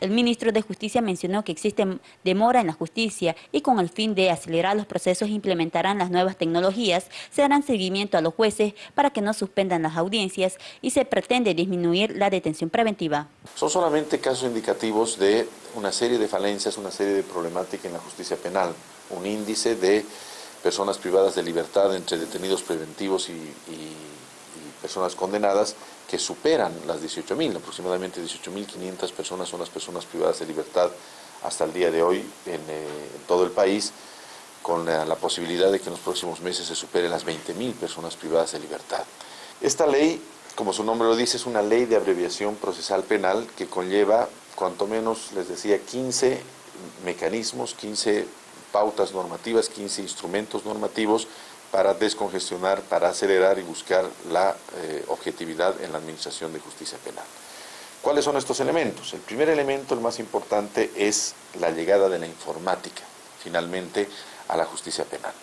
El ministro de Justicia mencionó que existe demora en la justicia y con el fin de acelerar los procesos implementarán las nuevas tecnologías, se harán seguimiento a los jueces para que no suspendan las audiencias y se pretende disminuir la detención preventiva. Son solamente casos indicativos de una serie de falencias, una serie de problemáticas en la justicia penal, un índice de personas privadas de libertad entre detenidos preventivos y, y personas condenadas que superan las 18.000, aproximadamente 18.500 personas son las personas privadas de libertad hasta el día de hoy en, eh, todo el país, con la, la, posibilidad de que en los próximos meses se superen las 20.000 personas privadas de libertad. Esta ley, como su nombre lo dice, es una ley de abreviación procesal penal que conlleva, cuanto menos, les decía, 15 mecanismos, 15 pautas normativas, 15 instrumentos normativos para descongestionar, para acelerar y buscar la eh, objetividad en la administración de justicia penal. ¿Cuáles son estos elementos? El primer elemento, el más importante, es la llegada de la informática, finalmente, a la justicia penal.